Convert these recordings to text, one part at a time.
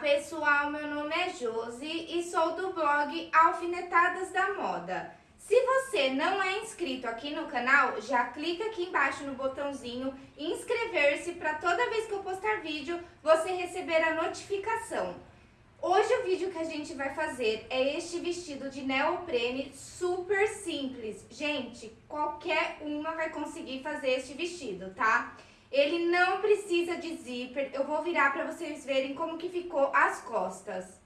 pessoal, meu nome é Josi e sou do blog Alfinetadas da Moda. Se você não é inscrito aqui no canal, já clica aqui embaixo no botãozinho inscrever-se para toda vez que eu postar vídeo você receber a notificação. Hoje o vídeo que a gente vai fazer é este vestido de neoprene super simples. Gente, qualquer uma vai conseguir fazer este vestido, tá? Ele não precisa de zíper. Eu vou virar para vocês verem como que ficou as costas.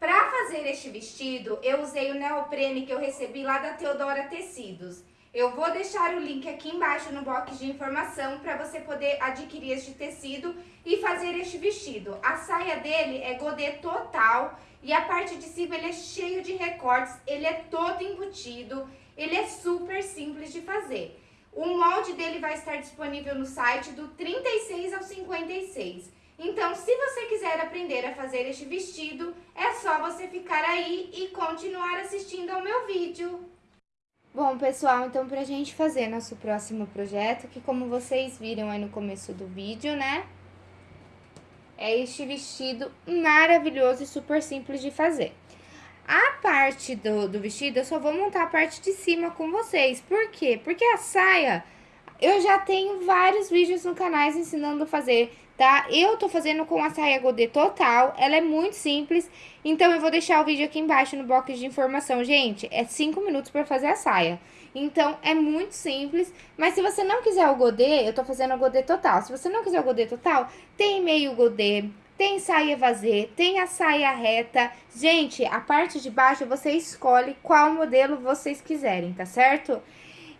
Para fazer este vestido, eu usei o neoprene que eu recebi lá da Teodora Tecidos. Eu vou deixar o link aqui embaixo no box de informação para você poder adquirir este tecido e fazer este vestido. A saia dele é godê total e a parte de cima ele é cheio de recortes, ele é todo embutido, ele é super simples de fazer. O molde dele vai estar disponível no site do 36 ao 56. Então, se você quiser aprender a fazer este vestido, é só você ficar aí e continuar assistindo ao meu vídeo. Bom, pessoal, então pra gente fazer nosso próximo projeto, que como vocês viram aí no começo do vídeo, né? É este vestido maravilhoso e super simples de fazer. A parte do, do vestido, eu só vou montar a parte de cima com vocês. Por quê? Porque a saia, eu já tenho vários vídeos no canal ensinando a fazer tá? Eu tô fazendo com a saia godê total, ela é muito simples, então eu vou deixar o vídeo aqui embaixo no box de informação. Gente, é 5 minutos pra fazer a saia. Então, é muito simples, mas se você não quiser o godê, eu tô fazendo o godê total. Se você não quiser o godê total, tem meio godê, tem saia vazê, tem a saia reta. Gente, a parte de baixo você escolhe qual modelo vocês quiserem, tá certo?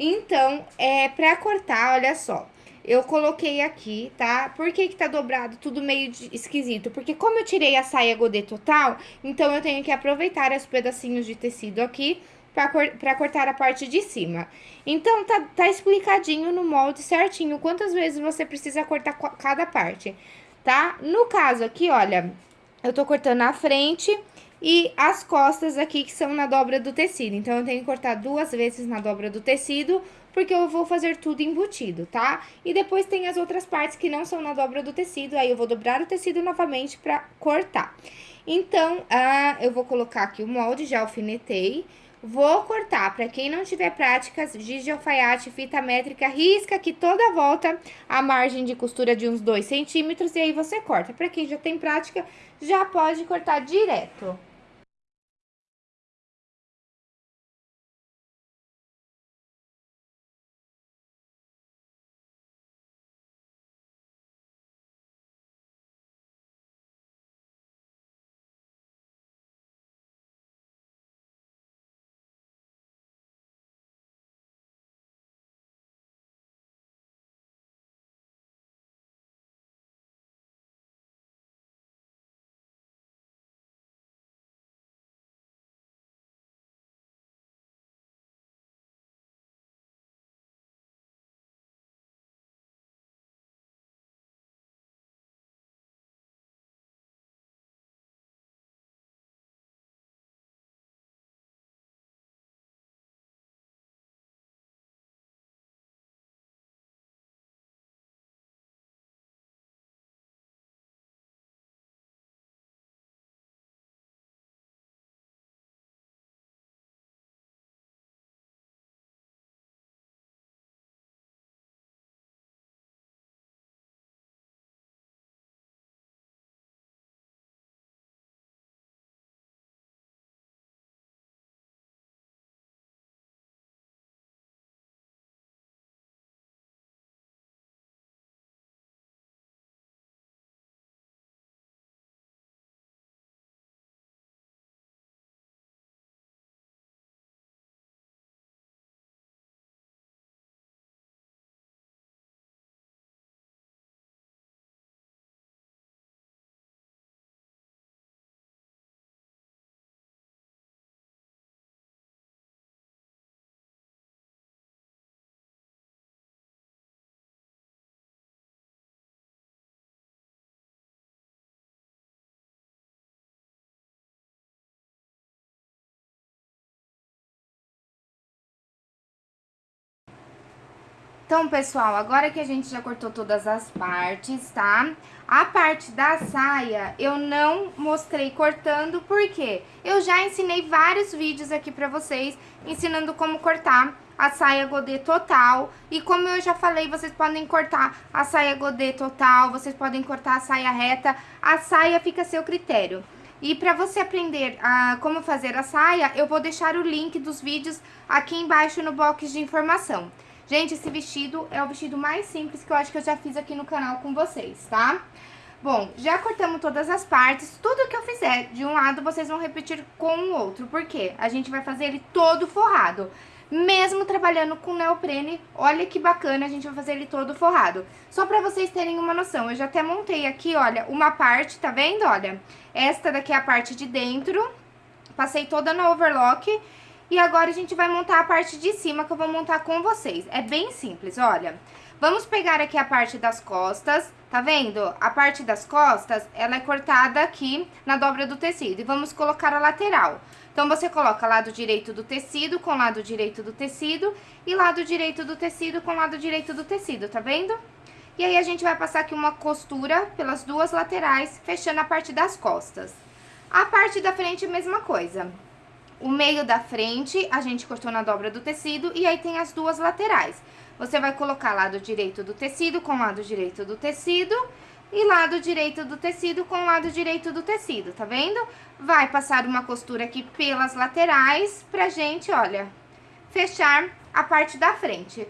Então, é pra cortar, olha só eu coloquei aqui, tá? Por que que tá dobrado tudo meio de, esquisito? Porque como eu tirei a saia godê total, então eu tenho que aproveitar os pedacinhos de tecido aqui pra, cor, pra cortar a parte de cima. Então, tá, tá explicadinho no molde certinho quantas vezes você precisa cortar cada parte, tá? No caso aqui, olha, eu tô cortando a frente e as costas aqui que são na dobra do tecido. Então, eu tenho que cortar duas vezes na dobra do tecido porque eu vou fazer tudo embutido, tá? E depois tem as outras partes que não são na dobra do tecido, aí eu vou dobrar o tecido novamente pra cortar. Então, ah, eu vou colocar aqui o molde, já alfinetei. Vou cortar, para quem não tiver práticas, giz de alfaiate, fita métrica, risca aqui toda a volta a margem de costura de uns 2 centímetros e aí você corta. Para quem já tem prática, já pode cortar direto. Então, pessoal, agora que a gente já cortou todas as partes, tá? A parte da saia eu não mostrei cortando, porque eu já ensinei vários vídeos aqui pra vocês, ensinando como cortar a saia godê total. E como eu já falei, vocês podem cortar a saia godê total, vocês podem cortar a saia reta, a saia fica a seu critério. E para você aprender a como fazer a saia, eu vou deixar o link dos vídeos aqui embaixo no box de informação. Gente, esse vestido é o vestido mais simples que eu acho que eu já fiz aqui no canal com vocês, tá? Bom, já cortamos todas as partes, tudo que eu fizer de um lado vocês vão repetir com o outro, porque a gente vai fazer ele todo forrado. Mesmo trabalhando com neoprene, olha que bacana, a gente vai fazer ele todo forrado. Só pra vocês terem uma noção, eu já até montei aqui, olha, uma parte, tá vendo? Olha, esta daqui é a parte de dentro, passei toda no overlock e agora a gente vai montar a parte de cima que eu vou montar com vocês. É bem simples, olha. Vamos pegar aqui a parte das costas, tá vendo? A parte das costas, ela é cortada aqui na dobra do tecido. E vamos colocar a lateral. Então, você coloca lado direito do tecido com lado direito do tecido e lado direito do tecido com lado direito do tecido, tá vendo? E aí, a gente vai passar aqui uma costura pelas duas laterais, fechando a parte das costas. A parte da frente, mesma coisa. O meio da frente, a gente cortou na dobra do tecido e aí tem as duas laterais. Você vai colocar lado direito do tecido com lado direito do tecido e lado direito do tecido com lado direito do tecido, tá vendo? Vai passar uma costura aqui pelas laterais pra gente, olha, fechar a parte da frente.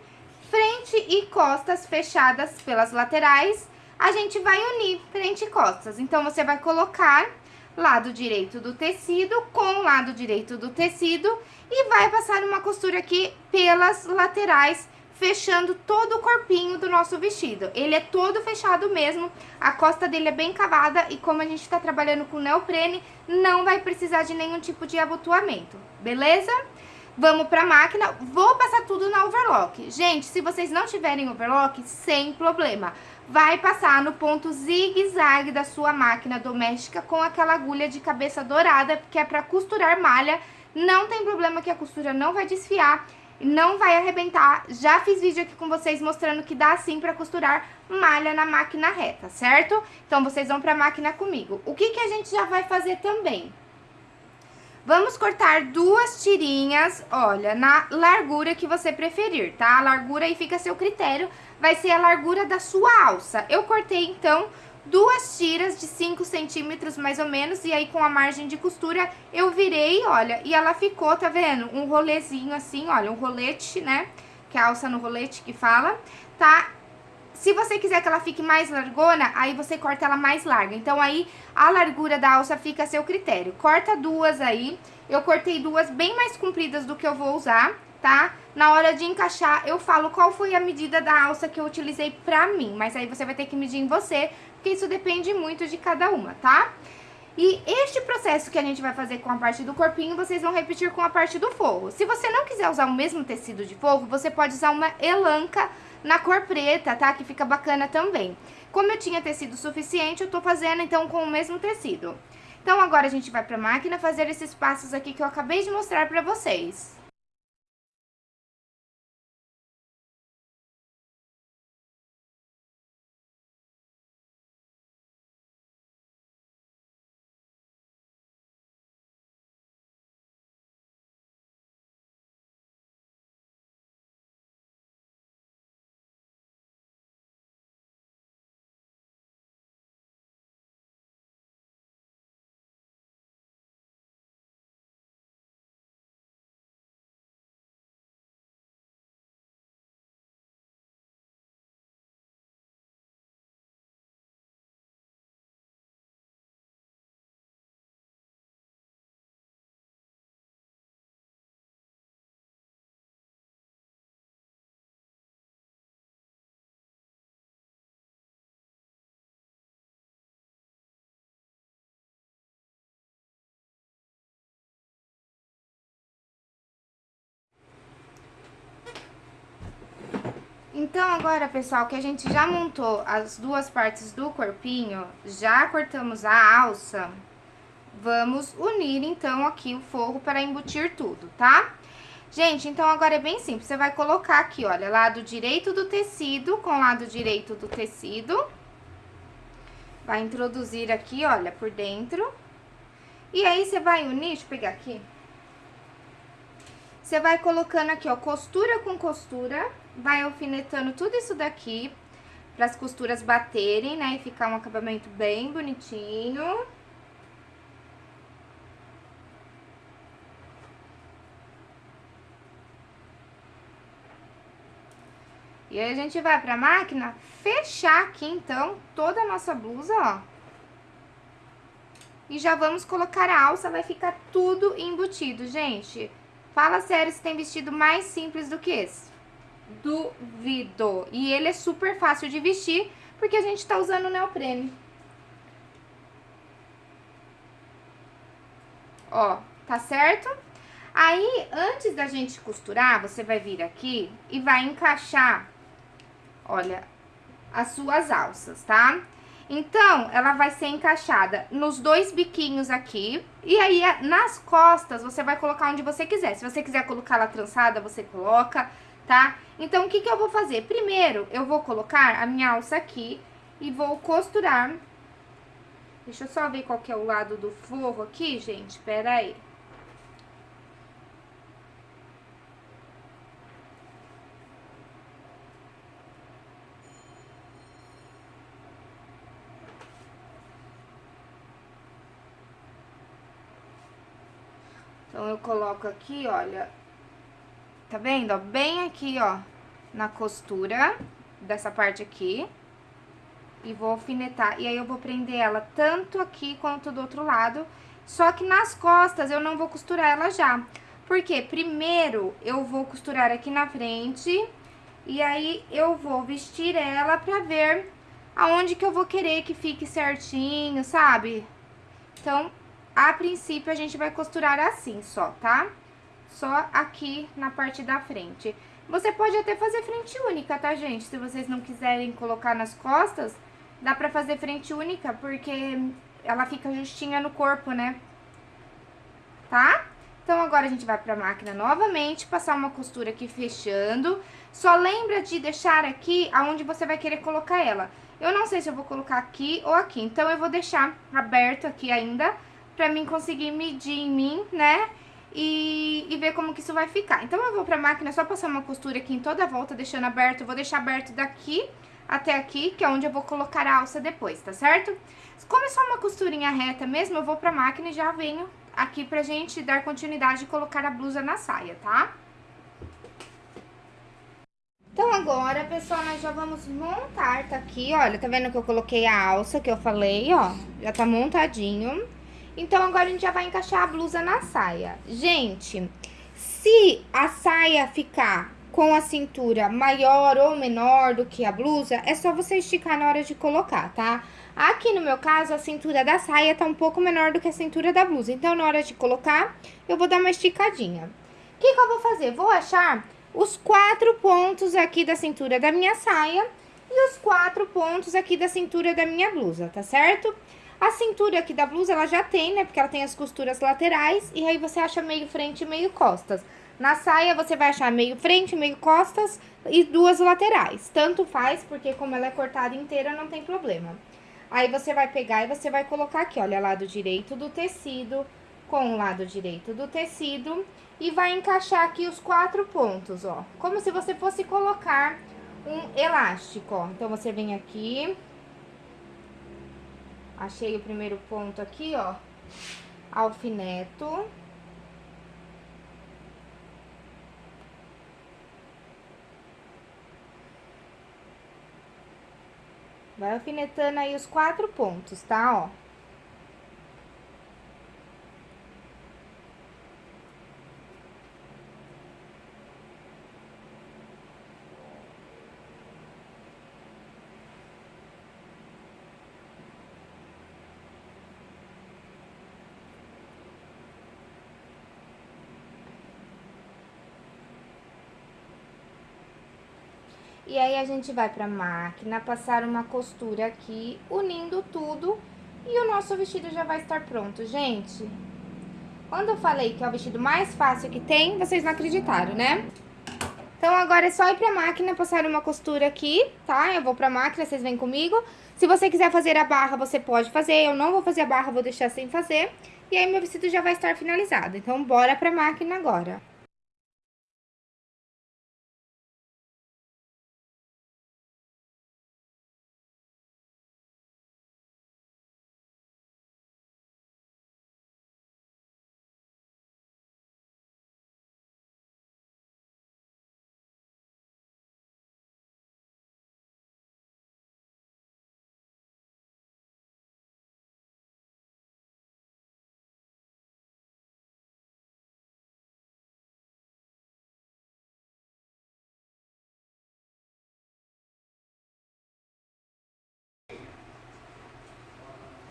Frente e costas fechadas pelas laterais, a gente vai unir frente e costas. Então, você vai colocar lado direito do tecido com lado direito do tecido e vai passar uma costura aqui pelas laterais, fechando todo o corpinho do nosso vestido. Ele é todo fechado mesmo, a costa dele é bem cavada e como a gente tá trabalhando com neoprene, não vai precisar de nenhum tipo de abotoamento, beleza? Vamos pra máquina, vou passar tudo na overlock. Gente, se vocês não tiverem overlock, sem problema vai passar no ponto zigue-zague da sua máquina doméstica com aquela agulha de cabeça dourada, que é para costurar malha. Não tem problema que a costura não vai desfiar, não vai arrebentar. Já fiz vídeo aqui com vocês mostrando que dá sim para costurar malha na máquina reta, certo? Então, vocês vão para a máquina comigo. O que, que a gente já vai fazer também? Vamos cortar duas tirinhas, olha, na largura que você preferir, tá? A largura aí fica a seu critério, vai ser a largura da sua alça. Eu cortei, então, duas tiras de 5 centímetros mais ou menos, e aí com a margem de costura eu virei, olha, e ela ficou, tá vendo? Um rolezinho assim, olha, um rolete, né? Que é a alça no rolete que fala, tá? Se você quiser que ela fique mais largona, aí você corta ela mais larga. Então, aí, a largura da alça fica a seu critério. Corta duas aí. Eu cortei duas bem mais compridas do que eu vou usar, tá? Na hora de encaixar, eu falo qual foi a medida da alça que eu utilizei pra mim. Mas aí você vai ter que medir em você, porque isso depende muito de cada uma, tá? E este processo que a gente vai fazer com a parte do corpinho, vocês vão repetir com a parte do forro. Se você não quiser usar o mesmo tecido de forro, você pode usar uma elanca na cor preta, tá? Que fica bacana também. Como eu tinha tecido suficiente, eu tô fazendo então com o mesmo tecido. Então agora a gente vai pra máquina fazer esses passos aqui que eu acabei de mostrar pra vocês. Então, agora, pessoal, que a gente já montou as duas partes do corpinho, já cortamos a alça, vamos unir, então, aqui o forro para embutir tudo, tá? Gente, então agora é bem simples. Você vai colocar aqui, olha, lado direito do tecido com lado direito do tecido. Vai introduzir aqui, olha, por dentro. E aí, você vai unir, deixa eu pegar aqui. Você vai colocando aqui, ó, costura com costura. Vai alfinetando tudo isso daqui, para as costuras baterem, né? E ficar um acabamento bem bonitinho. E aí, a gente vai pra máquina fechar aqui, então, toda a nossa blusa, ó. E já vamos colocar a alça, vai ficar tudo embutido, gente. Fala sério se tem vestido mais simples do que esse. Duvido. E ele é super fácil de vestir, porque a gente tá usando neoprene. Ó, tá certo? Aí, antes da gente costurar, você vai vir aqui e vai encaixar olha, as suas alças, tá? Então, ela vai ser encaixada nos dois biquinhos aqui. E aí, nas costas, você vai colocar onde você quiser. Se você quiser colocar ela trançada, você coloca, tá? Então, o que que eu vou fazer? Primeiro, eu vou colocar a minha alça aqui e vou costurar. Deixa eu só ver qual que é o lado do forro aqui, gente. Pera aí. Eu coloco aqui, olha, tá vendo, bem aqui, ó, na costura dessa parte aqui. E vou alfinetar, e aí eu vou prender ela tanto aqui quanto do outro lado. Só que nas costas eu não vou costurar ela já. Porque primeiro eu vou costurar aqui na frente, e aí eu vou vestir ela pra ver aonde que eu vou querer que fique certinho, sabe? Então, a princípio, a gente vai costurar assim só, tá? Só aqui na parte da frente. Você pode até fazer frente única, tá, gente? Se vocês não quiserem colocar nas costas, dá pra fazer frente única, porque ela fica justinha no corpo, né? Tá? Então, agora a gente vai pra máquina novamente, passar uma costura aqui fechando. Só lembra de deixar aqui aonde você vai querer colocar ela. Eu não sei se eu vou colocar aqui ou aqui, então eu vou deixar aberto aqui ainda pra mim conseguir medir em mim, né? E, e ver como que isso vai ficar. Então, eu vou pra máquina só passar uma costura aqui em toda a volta, deixando aberto. Eu vou deixar aberto daqui até aqui, que é onde eu vou colocar a alça depois, tá certo? Como é só uma costurinha reta mesmo, eu vou pra máquina e já venho aqui pra gente dar continuidade e colocar a blusa na saia, tá? Então, agora, pessoal, nós já vamos montar, tá aqui, olha, tá vendo que eu coloquei a alça que eu falei, ó, já tá montadinho. Então, agora a gente já vai encaixar a blusa na saia. Gente, se a saia ficar com a cintura maior ou menor do que a blusa, é só você esticar na hora de colocar, tá? Aqui no meu caso, a cintura da saia tá um pouco menor do que a cintura da blusa. Então, na hora de colocar, eu vou dar uma esticadinha. O que, que eu vou fazer? Vou achar os quatro pontos aqui da cintura da minha saia e os quatro pontos aqui da cintura da minha blusa, tá certo? A cintura aqui da blusa, ela já tem, né? Porque ela tem as costuras laterais. E aí, você acha meio frente e meio costas. Na saia, você vai achar meio frente, meio costas e duas laterais. Tanto faz, porque como ela é cortada inteira, não tem problema. Aí, você vai pegar e você vai colocar aqui, olha, lado direito do tecido com o lado direito do tecido. E vai encaixar aqui os quatro pontos, ó. Como se você fosse colocar um elástico, ó. Então, você vem aqui Achei o primeiro ponto aqui, ó. Alfineto. Vai alfinetando aí os quatro pontos, tá? Ó. E aí, a gente vai pra máquina, passar uma costura aqui, unindo tudo, e o nosso vestido já vai estar pronto, gente. Quando eu falei que é o vestido mais fácil que tem, vocês não acreditaram, né? Então, agora é só ir pra máquina, passar uma costura aqui, tá? Eu vou pra máquina, vocês vêm comigo. Se você quiser fazer a barra, você pode fazer. Eu não vou fazer a barra, vou deixar sem fazer. E aí, meu vestido já vai estar finalizado. Então, bora pra máquina agora.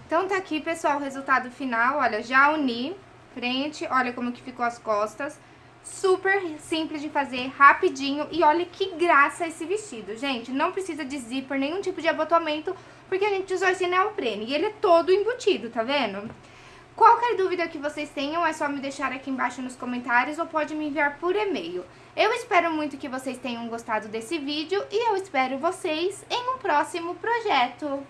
Então, tá aqui, pessoal, o resultado final. Olha, já uni frente, olha como que ficou as costas. Super simples de fazer, rapidinho. E olha que graça esse vestido, gente. Não precisa de zíper, nenhum tipo de abotoamento, porque a gente usou esse neoprene. E ele é todo embutido, tá vendo? Qualquer dúvida que vocês tenham, é só me deixar aqui embaixo nos comentários ou pode me enviar por e-mail. Eu espero muito que vocês tenham gostado desse vídeo e eu espero vocês em um próximo projeto.